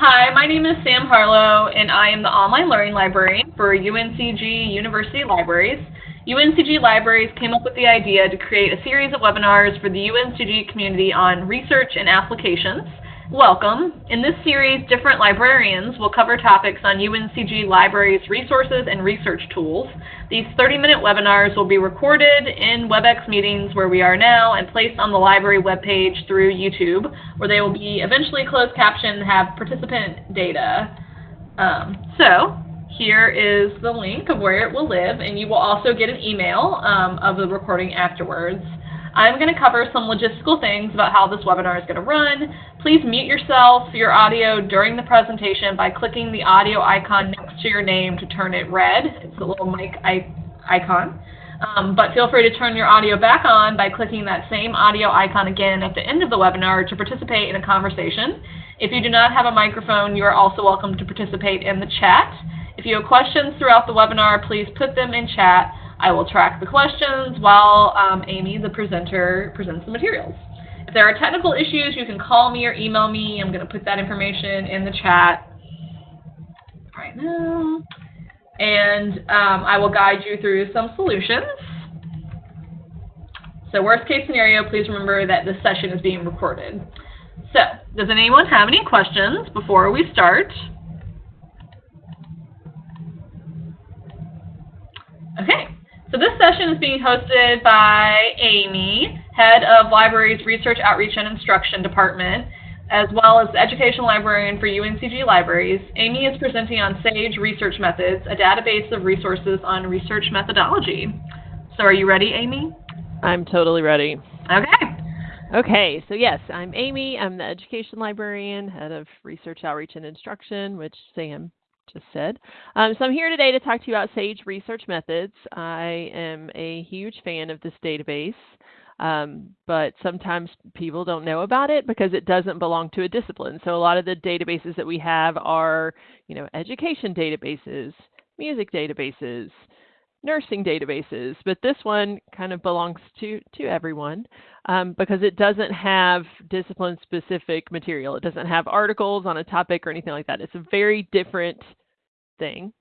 Hi, my name is Sam Harlow, and I am the online learning librarian for UNCG University Libraries. UNCG Libraries came up with the idea to create a series of webinars for the UNCG community on research and applications. Welcome. In this series, different librarians will cover topics on UNCG Libraries resources and research tools. These 30-minute webinars will be recorded in WebEx meetings where we are now and placed on the library webpage through YouTube, where they will be eventually closed captioned and have participant data. Um, so here is the link of where it will live, and you will also get an email um, of the recording afterwards. I'm going to cover some logistical things about how this webinar is going to run. Please mute yourself, your audio during the presentation by clicking the audio icon next to your name to turn it red. It's a little mic icon. Um, but feel free to turn your audio back on by clicking that same audio icon again at the end of the webinar to participate in a conversation. If you do not have a microphone, you are also welcome to participate in the chat. If you have questions throughout the webinar, please put them in chat. I will track the questions while um, Amy, the presenter, presents the materials. If there are technical issues, you can call me or email me. I'm going to put that information in the chat right now. And um, I will guide you through some solutions. So worst case scenario, please remember that this session is being recorded. So does anyone have any questions before we start? Okay. So this session is being hosted by Amy, Head of Libraries Research Outreach and Instruction Department, as well as the Educational Librarian for UNCG Libraries. Amy is presenting on SAGE Research Methods, a database of resources on research methodology. So are you ready, Amy? I'm totally ready. Okay. Okay, so yes, I'm Amy. I'm the Education Librarian, Head of Research Outreach and Instruction, which Sam just said. Um, so I'm here today to talk to you about SAGE research methods. I am a huge fan of this database, um, but sometimes people don't know about it because it doesn't belong to a discipline. So a lot of the databases that we have are, you know, education databases, music databases, nursing databases, but this one kind of belongs to, to everyone um, because it doesn't have discipline specific material. It doesn't have articles on a topic or anything like that. It's a very different thing.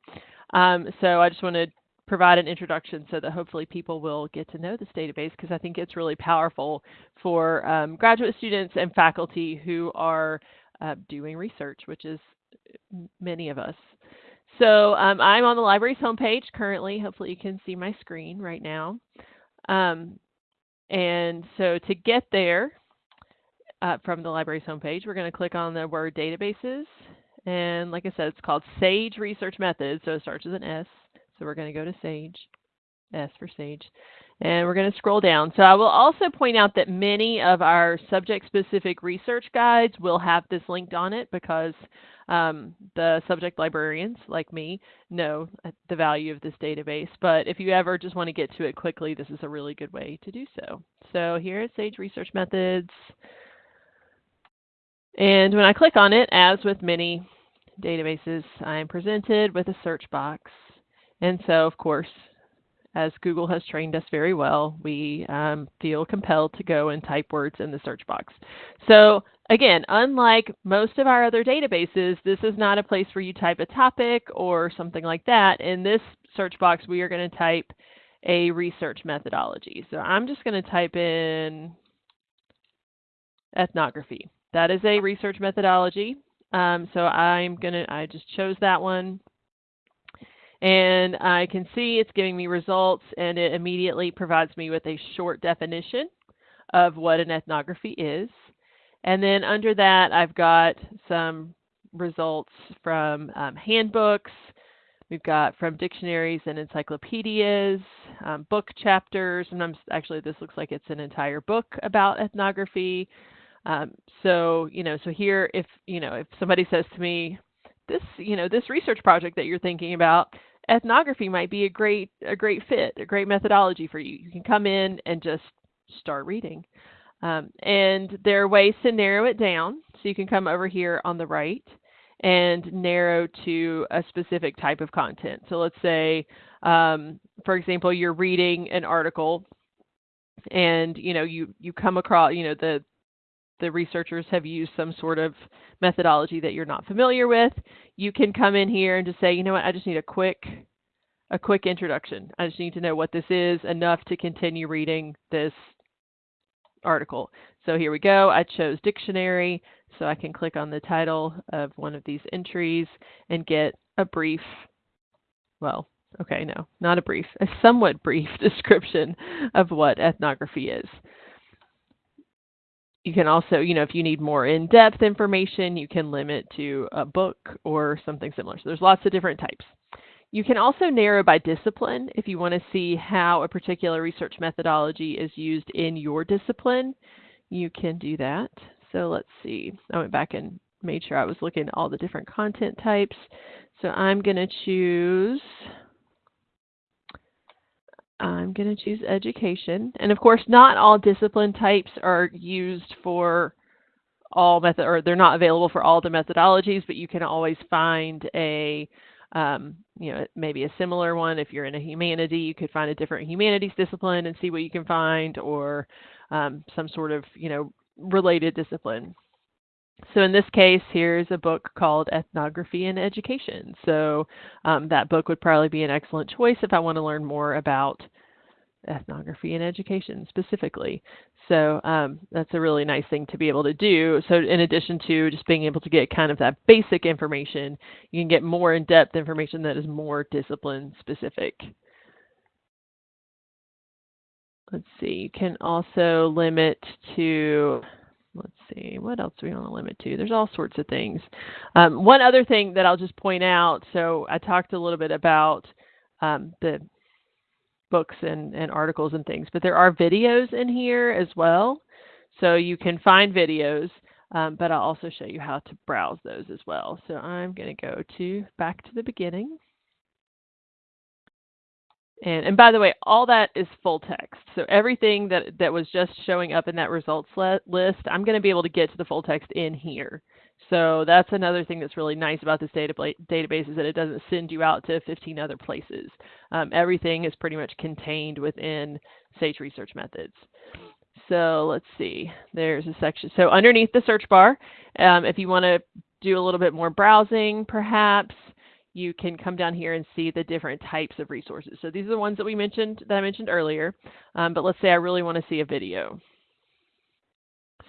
Um, so I just want to provide an introduction so that hopefully people will get to know this database because I think it's really powerful for um, graduate students and faculty who are uh, doing research, which is many of us. So um, I'm on the library's homepage currently. Hopefully you can see my screen right now. Um, and so to get there uh, from the library's homepage, we're going to click on the word databases and like I said, it's called SAGE Research Methods. So it starts with an S. So we're going to go to SAGE, S for SAGE. And we're going to scroll down. So I will also point out that many of our subject-specific research guides will have this linked on it because um, the subject librarians, like me, know the value of this database. But if you ever just want to get to it quickly, this is a really good way to do so. So here is SAGE Research Methods. And when I click on it, as with many databases, I am presented with a search box. And so, of course, as Google has trained us very well, we um, feel compelled to go and type words in the search box. So again, unlike most of our other databases, this is not a place where you type a topic or something like that. In this search box, we are going to type a research methodology. So I'm just going to type in ethnography. That is a research methodology. Um, so I'm going to, I just chose that one. And I can see it's giving me results and it immediately provides me with a short definition of what an ethnography is. And then under that, I've got some results from um, handbooks. We've got from dictionaries and encyclopedias, um, book chapters. And I'm, actually, this looks like it's an entire book about ethnography. Um, so, you know, so here, if, you know, if somebody says to me, this, you know, this research project that you're thinking about, ethnography might be a great, a great fit, a great methodology for you. You can come in and just start reading. Um, and there are ways to narrow it down. So you can come over here on the right and narrow to a specific type of content. So let's say, um, for example, you're reading an article and you know you you come across you know the the researchers have used some sort of methodology that you're not familiar with, you can come in here and just say, you know what, I just need a quick a quick introduction. I just need to know what this is enough to continue reading this article. So here we go. I chose dictionary, so I can click on the title of one of these entries and get a brief, well, okay, no, not a brief, a somewhat brief description of what ethnography is. You can also, you know, if you need more in-depth information, you can limit to a book or something similar. So there's lots of different types. You can also narrow by discipline if you want to see how a particular research methodology is used in your discipline. You can do that. So let's see. I went back and made sure I was looking at all the different content types. So I'm going to choose I'm going to choose education. And of course, not all discipline types are used for all method, or they're not available for all the methodologies, but you can always find a, um, you know, maybe a similar one. If you're in a humanity, you could find a different humanities discipline and see what you can find, or um, some sort of, you know, related discipline. So in this case, here's a book called Ethnography and Education. So um, that book would probably be an excellent choice if I want to learn more about ethnography and education specifically. So um, that's a really nice thing to be able to do. So in addition to just being able to get kind of that basic information, you can get more in-depth information that is more discipline specific. Let's see, you can also limit to let's see, what else do we want to limit to? There's all sorts of things. Um, one other thing that I'll just point out, so I talked a little bit about um, the books and, and articles and things, but there are videos in here as well. So you can find videos, um, but I'll also show you how to browse those as well. So I'm going to go to back to the beginning. And, and by the way, all that is full text. So everything that, that was just showing up in that results list, I'm going to be able to get to the full text in here. So that's another thing that's really nice about this database is that it doesn't send you out to 15 other places. Um, everything is pretty much contained within Sage Research Methods. So let's see, there's a section. So underneath the search bar, um, if you want to do a little bit more browsing, perhaps, you can come down here and see the different types of resources. So these are the ones that we mentioned, that I mentioned earlier. Um, but let's say I really want to see a video.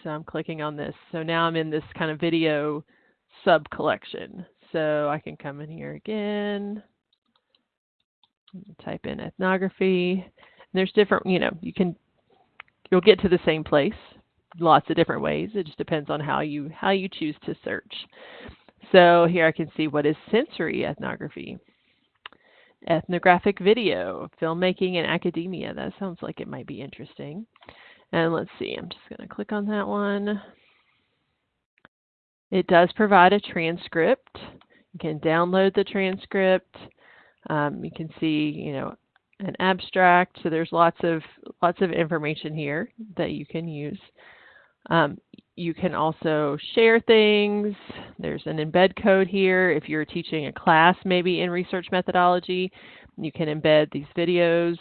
So I'm clicking on this. So now I'm in this kind of video sub collection. So I can come in here again, type in ethnography. And there's different, you know, you can, you'll get to the same place lots of different ways. It just depends on how you how you choose to search. So here I can see what is sensory ethnography. Ethnographic video, filmmaking and academia. That sounds like it might be interesting. And let's see, I'm just going to click on that one. It does provide a transcript. You can download the transcript. Um, you can see, you know, an abstract. So there's lots of lots of information here that you can use. Um, you can also share things. There's an embed code here. If you're teaching a class, maybe in research methodology, you can embed these videos,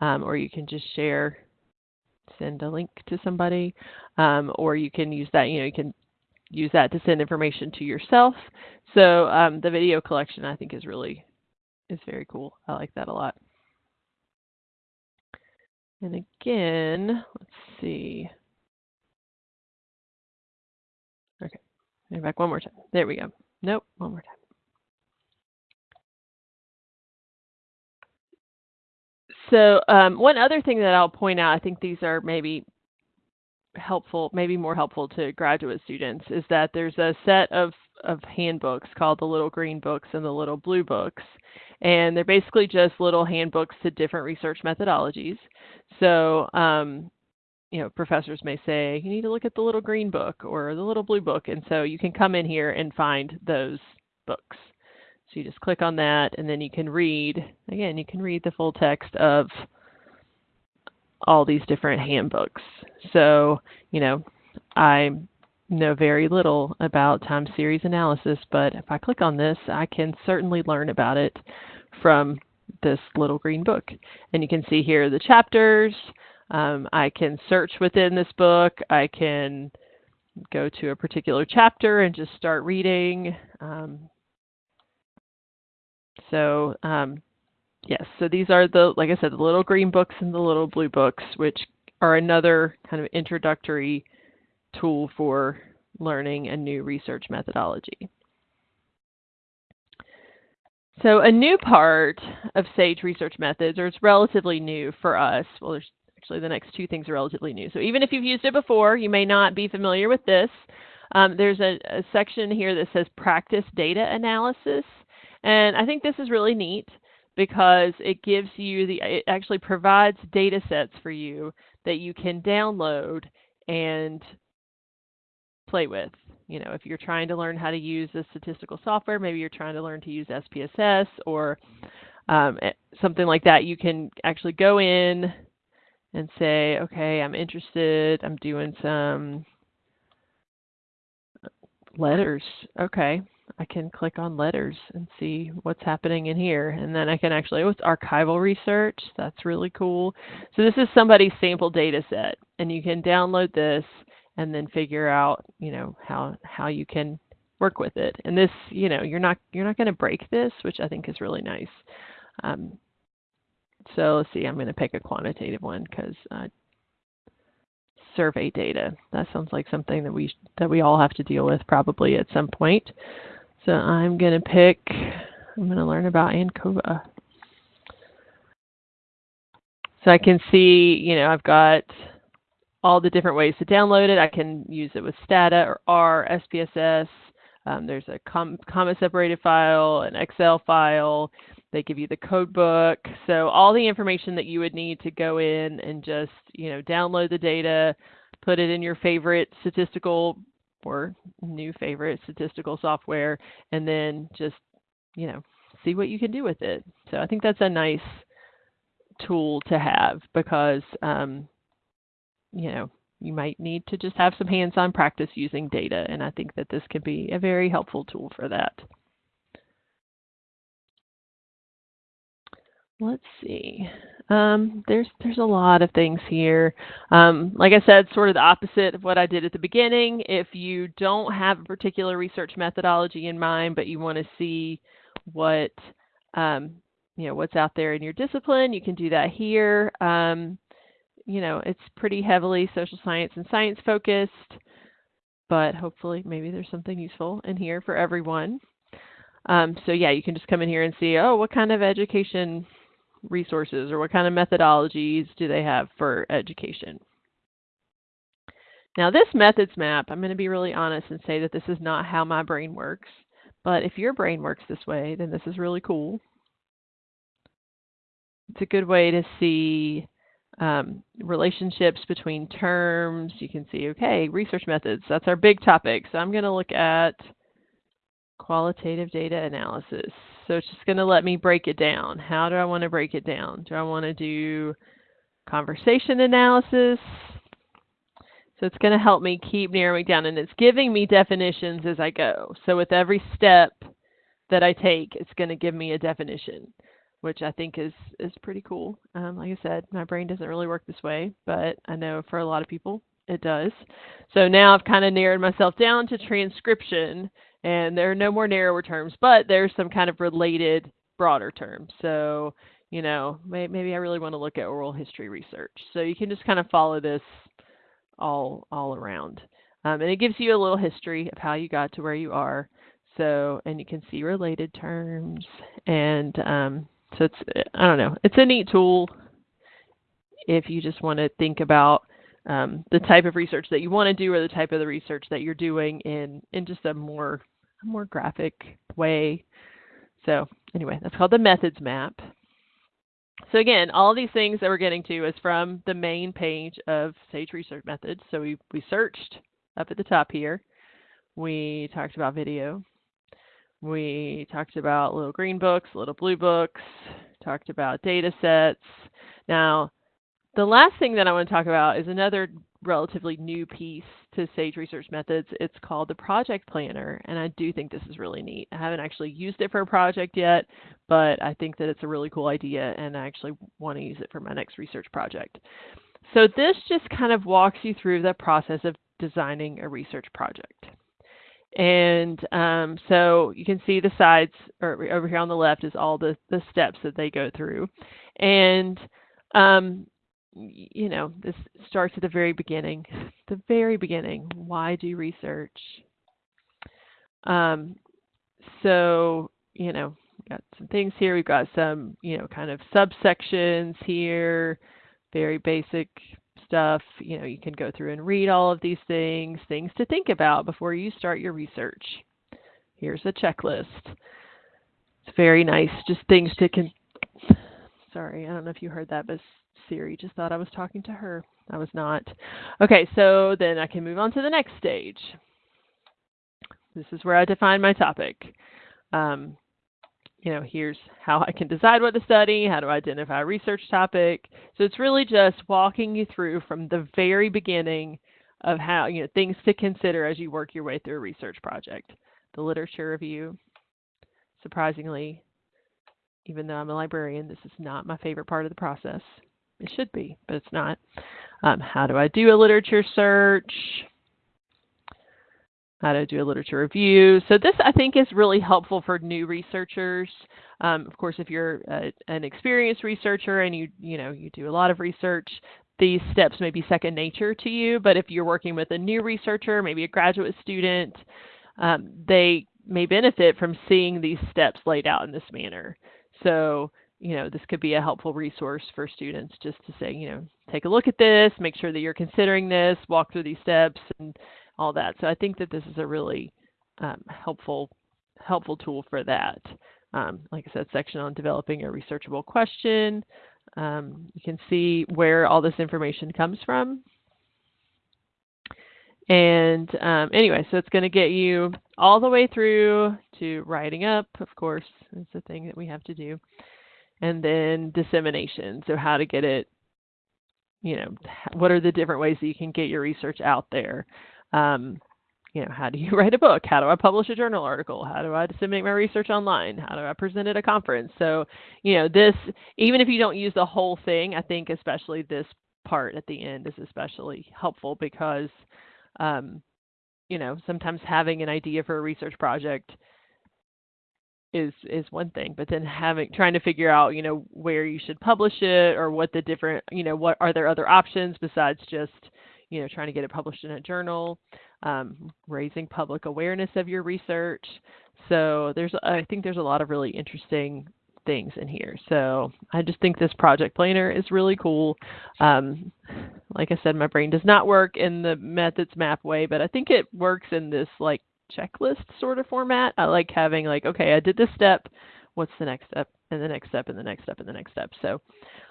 um, or you can just share, send a link to somebody, um, or you can use that, you know, you can use that to send information to yourself. So um, the video collection, I think, is really, is very cool. I like that a lot. And again, let's see. Okay. back one more time. There we go. Nope, one more time. So um, one other thing that I'll point out, I think these are maybe helpful, maybe more helpful to graduate students, is that there's a set of, of handbooks called the Little Green Books and the Little Blue Books. And they're basically just little handbooks to different research methodologies. So um, you know, professors may say, you need to look at the little green book or the little blue book. And so you can come in here and find those books. So you just click on that and then you can read, again, you can read the full text of all these different handbooks. So, you know, I know very little about time series analysis, but if I click on this, I can certainly learn about it from this little green book. And you can see here the chapters, um, I can search within this book. I can go to a particular chapter and just start reading. Um, so um, yes, so these are the, like I said, the little green books and the little blue books, which are another kind of introductory tool for learning a new research methodology. So a new part of SAGE research methods, or it's relatively new for us, well, there's actually the next two things are relatively new. So even if you've used it before, you may not be familiar with this. Um, there's a, a section here that says practice data analysis. And I think this is really neat because it gives you the, it actually provides data sets for you that you can download and play with. You know, if you're trying to learn how to use a statistical software, maybe you're trying to learn to use SPSS or um, eh, something like that, you can actually go in and say, okay, I'm interested, I'm doing some letters. Okay, I can click on letters and see what's happening in here. And then I can actually, oh, it's archival research. That's really cool. So this is somebody's sample data set. And you can download this and then figure out, you know, how, how you can work with it. And this, you know, you're not, you're not going to break this, which I think is really nice. Um, so let's see, I'm going to pick a quantitative one because uh, survey data. That sounds like something that we that we all have to deal with probably at some point. So I'm going to pick, I'm going to learn about ANCOVA. So I can see, you know, I've got all the different ways to download it. I can use it with Stata or R, SPSS. Um, there's a com comma separated file, an Excel file. They give you the code book. So all the information that you would need to go in and just, you know, download the data, put it in your favorite statistical or new favorite statistical software and then just, you know, see what you can do with it. So I think that's a nice tool to have because, um, you know, you might need to just have some hands-on practice using data, and I think that this can be a very helpful tool for that. Let's see. Um, there's there's a lot of things here. Um, like I said, sort of the opposite of what I did at the beginning. If you don't have a particular research methodology in mind, but you want to see what um, you know what's out there in your discipline, you can do that here. Um, you know, it's pretty heavily social science and science focused, but hopefully maybe there's something useful in here for everyone. Um, so yeah, you can just come in here and see, oh, what kind of education resources or what kind of methodologies do they have for education. Now this methods map, I'm going to be really honest and say that this is not how my brain works. But if your brain works this way, then this is really cool. It's a good way to see um, relationships between terms. You can see, okay, research methods, that's our big topic. So I'm going to look at qualitative data analysis. So it's just going to let me break it down. How do I want to break it down? Do I want to do conversation analysis? So it's going to help me keep narrowing down and it's giving me definitions as I go. So with every step that I take, it's going to give me a definition, which I think is, is pretty cool. Um, like I said, my brain doesn't really work this way, but I know for a lot of people it does. So now I've kind of narrowed myself down to transcription and there are no more narrower terms, but there's some kind of related broader terms. So, you know, maybe I really want to look at oral history research. So you can just kind of follow this all all around. Um, and it gives you a little history of how you got to where you are. So, and you can see related terms. And um, so it's, I don't know, it's a neat tool if you just want to think about um, the type of research that you want to do or the type of the research that you're doing in, in just a more a more graphic way. So anyway, that's called the methods map. So again, all these things that we're getting to is from the main page of Sage Research Methods. So we, we searched up at the top here. We talked about video. We talked about little green books, little blue books, talked about data sets. Now, the last thing that I want to talk about is another relatively new piece to Sage Research Methods. It's called the Project Planner, and I do think this is really neat. I haven't actually used it for a project yet, but I think that it's a really cool idea, and I actually want to use it for my next research project. So this just kind of walks you through the process of designing a research project. And um, so you can see the sides, or over here on the left is all the, the steps that they go through. And, um, you know, this starts at the very beginning. The very beginning. Why do research? Um, so, you know, got some things here. We've got some, you know, kind of subsections here, very basic stuff. You know, you can go through and read all of these things, things to think about before you start your research. Here's a checklist. It's very nice, just things to con. Sorry, I don't know if you heard that, but Siri just thought I was talking to her. I was not. Okay, so then I can move on to the next stage. This is where I define my topic. Um, you know, here's how I can decide what to study, how to identify a research topic. So it's really just walking you through from the very beginning of how, you know, things to consider as you work your way through a research project. The literature review. Surprisingly, even though I'm a librarian, this is not my favorite part of the process. It should be, but it's not. Um, how do I do a literature search? how to do a literature review. So this, I think, is really helpful for new researchers. Um, of course, if you're a, an experienced researcher and you, you know, you do a lot of research, these steps may be second nature to you. But if you're working with a new researcher, maybe a graduate student, um, they may benefit from seeing these steps laid out in this manner. So, you know, this could be a helpful resource for students just to say, you know, take a look at this, make sure that you're considering this, walk through these steps, and all that. So I think that this is a really um, helpful helpful tool for that. Um, like I said, section on developing a researchable question. Um, you can see where all this information comes from. And um, anyway, so it's going to get you all the way through to writing up, of course, it's the thing that we have to do. And then dissemination, so how to get it, you know, what are the different ways that you can get your research out there. Um, you know, how do you write a book? How do I publish a journal article? How do I disseminate my research online? How do I present at a conference? So, you know, this, even if you don't use the whole thing, I think especially this part at the end is especially helpful because, um, you know, sometimes having an idea for a research project is is one thing but then having trying to figure out you know where you should publish it or what the different you know what are there other options besides just you know, trying to get it published in a journal, um, raising public awareness of your research. So there's, I think there's a lot of really interesting things in here. So I just think this project planner is really cool. Um, like I said, my brain does not work in the methods map way, but I think it works in this like checklist sort of format. I like having like, okay, I did this step. What's the next step? And the next step, and the next step, and the next step. So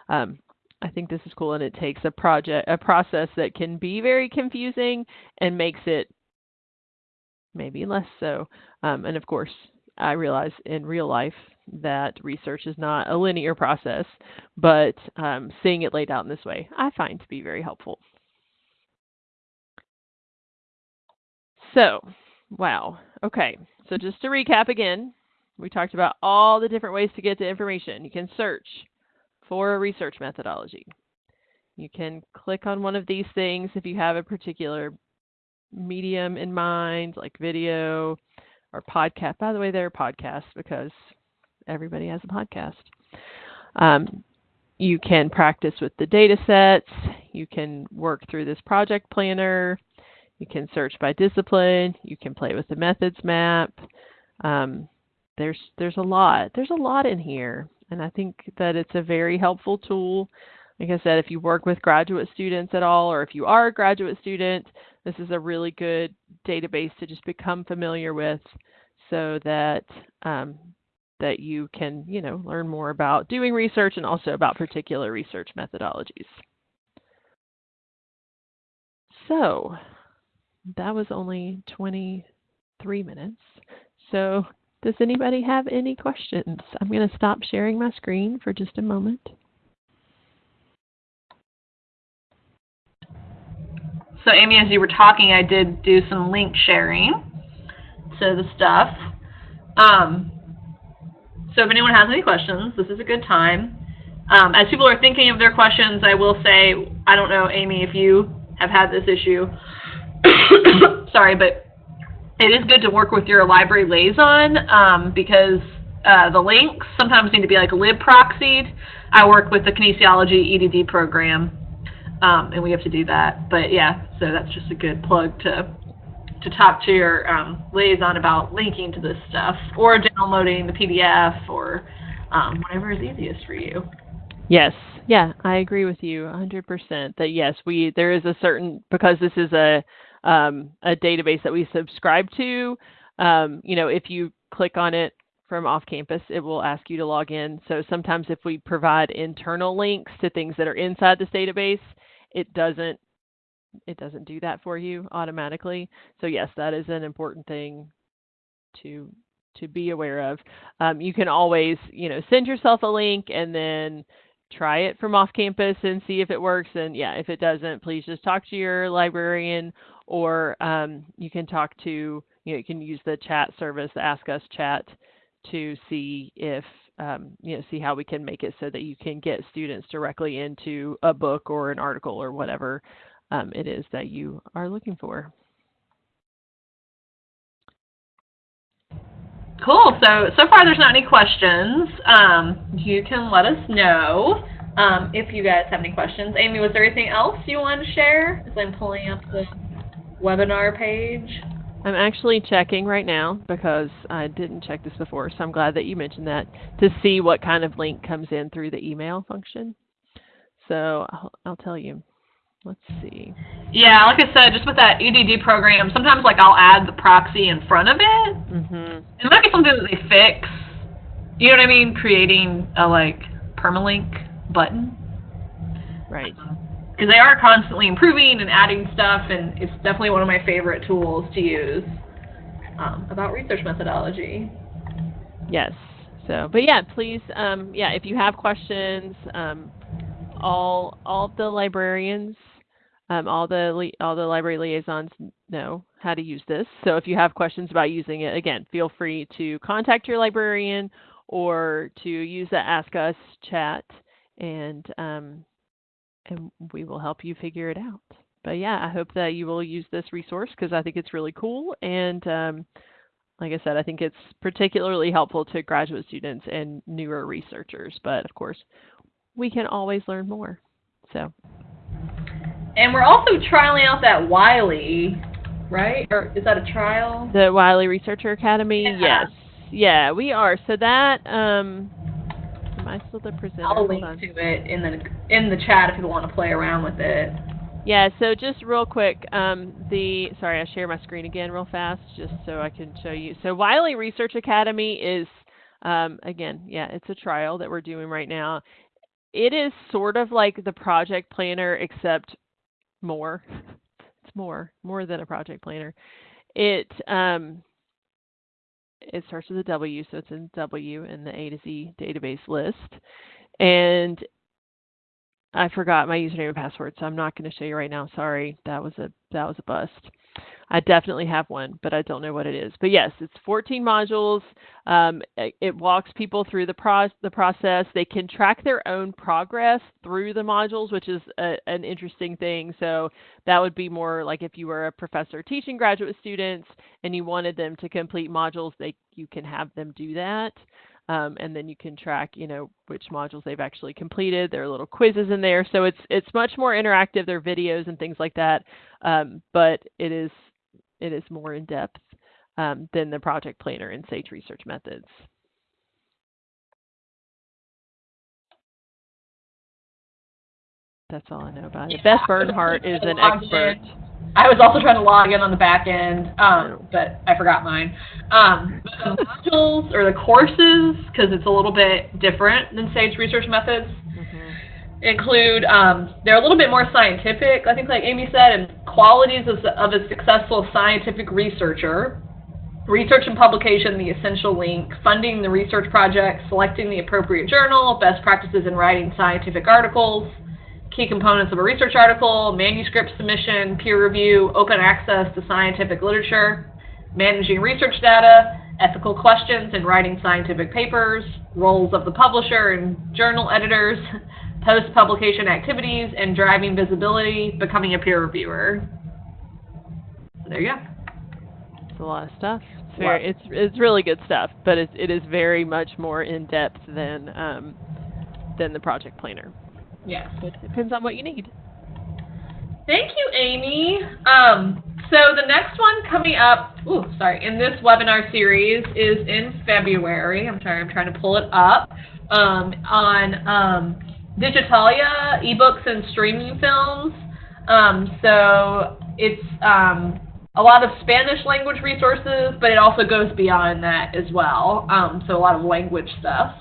um, I think this is cool and it takes a project a process that can be very confusing and makes it maybe less so. Um, and of course, I realize in real life that research is not a linear process, but um, seeing it laid out in this way, I find to be very helpful. So, wow. Okay, so just to recap again, we talked about all the different ways to get to information. You can search, for a research methodology. You can click on one of these things if you have a particular medium in mind, like video or podcast. By the way, they're podcasts because everybody has a podcast. Um, you can practice with the data sets. You can work through this project planner. You can search by discipline. You can play with the methods map. Um, there's there's a lot. There's a lot in here. And I think that it's a very helpful tool. Like I said, if you work with graduate students at all, or if you are a graduate student, this is a really good database to just become familiar with so that um, that you can, you know, learn more about doing research and also about particular research methodologies. So that was only 23 minutes. So does anybody have any questions? I'm going to stop sharing my screen for just a moment. So Amy, as you were talking, I did do some link sharing to the stuff. Um, so if anyone has any questions, this is a good time. Um, as people are thinking of their questions, I will say, I don't know, Amy, if you have had this issue, sorry, but it is good to work with your library liaison um, because uh, the links sometimes need to be like lib proxied. I work with the kinesiology EDD program, um, and we have to do that. But yeah, so that's just a good plug to to talk to your um, liaison about linking to this stuff or downloading the PDF or um, whatever is easiest for you. Yes, yeah, I agree with you 100% that yes, we there is a certain because this is a um, a database that we subscribe to. Um, you know, if you click on it from off campus, it will ask you to log in. So sometimes if we provide internal links to things that are inside this database, it doesn't it doesn't do that for you automatically. So yes, that is an important thing to to be aware of. Um, you can always, you know, send yourself a link and then try it from off campus and see if it works. And yeah, if it doesn't, please just talk to your librarian or um, you can talk to, you know, you can use the chat service, the Ask Us chat, to see if, um, you know, see how we can make it so that you can get students directly into a book or an article or whatever um, it is that you are looking for. Cool. So so far there's not any questions. Um, you can let us know um, if you guys have any questions. Amy, was there anything else you wanted to share? As I'm pulling up the webinar page. I'm actually checking right now because I didn't check this before, so I'm glad that you mentioned that to see what kind of link comes in through the email function. So I'll, I'll tell you. Let's see. Yeah, like I said, just with that EDD program, sometimes like I'll add the proxy in front of it. Mm-hmm. It might be something that they fix. You know what I mean? Creating a like permalink button. Right. Because they are constantly improving and adding stuff, and it's definitely one of my favorite tools to use um, about research methodology. Yes. So, but yeah, please, um, yeah, if you have questions, um, all all the librarians um, all the all the library liaisons know how to use this. So if you have questions about using it, again, feel free to contact your librarian or to use the Ask Us chat, and um, and we will help you figure it out. But yeah, I hope that you will use this resource because I think it's really cool and. Um, like I said, I think it's particularly helpful to graduate students and newer researchers. But of course, we can always learn more. So. And we're also trialing out that Wiley, right? Or is that a trial? The Wiley Researcher Academy. Yeah. Yes. Yeah, we are. So that um I still the presenter? I'll link to it in the in the chat if people want to play around with it. Yeah, so just real quick, um, the sorry, I share my screen again real fast just so I can show you. So Wiley Research Academy is um, again, yeah, it's a trial that we're doing right now. It is sort of like the project planner except more. It's more, more than a project planner. It um, it starts with a W, so it's in W in the A to Z database list. And I forgot my username and password, so I'm not going to show you right now. Sorry, that was a that was a bust. I definitely have one, but I don't know what it is. But yes, it's 14 modules. Um, it, walks people through the, pro- the process. They can track their own progress through the modules, which is a, an interesting thing. So that would be more like if you were a professor teaching graduate students and you wanted them to complete modules, they you can have them do that. Um, and then you can track, you know, which modules they've actually completed. There are little quizzes in there, so it's it's much more interactive. There are videos and things like that, um, but it is it is more in depth um, than the project planner and SAGE research methods. That's all I know about it. Yeah. Beth Bernhardt is an expert. I was also trying to log in on the back end, um, but I forgot mine. Um, the modules or the courses, because it's a little bit different than SAGE research methods, mm-hmm. include um, they're a little bit more scientific. I think, like Amy said, and qualities of, of a successful scientific researcher. Research and publication, the essential link, funding the research project, selecting the appropriate journal, best practices in writing scientific articles, key components of a research article, manuscript submission, peer review, open access to scientific literature, managing research data, ethical questions in writing scientific papers, roles of the publisher and journal editors, post-publication activities, and driving visibility, becoming a peer reviewer. there you go. It's a lot of stuff. It's very, it's it's really good stuff, but it it is very much more in depth than um, than the project planner. Yes. It depends on what you need. Thank you, Amy. Um, so the next one coming up, ooh, sorry, in this webinar series is in February. I'm sorry, I'm trying to pull it up. Um, on um, Digitalia, ebooks and streaming films. Um, so it's um, a lot of Spanish language resources, but it also goes beyond that as well. Um, so a lot of language stuff.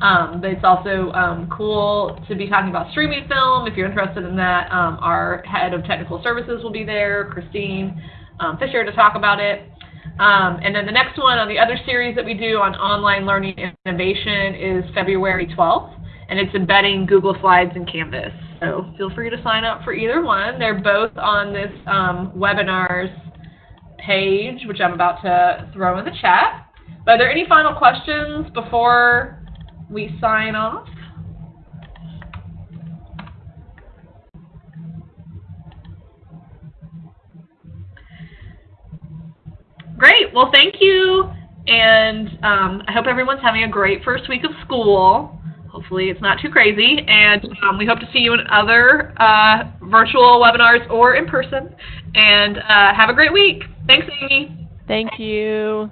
Um, but it's also um, cool to be talking about streaming film. If you're interested in that, um, our head of technical services will be there, Christine um, Fischer, to talk about it. Um, and then the next one on the other series that we do on online learning innovation is February 12th, and it's embedding Google Slides and Canvas. So feel free to sign up for either one. They're both on this um, webinars page, which I'm about to throw in the chat. But are there any final questions before we sign off. Great. Well, thank you. And um, I hope everyone's having a great first week of school. Hopefully it's not too crazy. And um, we hope to see you in other uh, virtual webinars or in person. And uh, have a great week. Thanks, Amy. Thank you.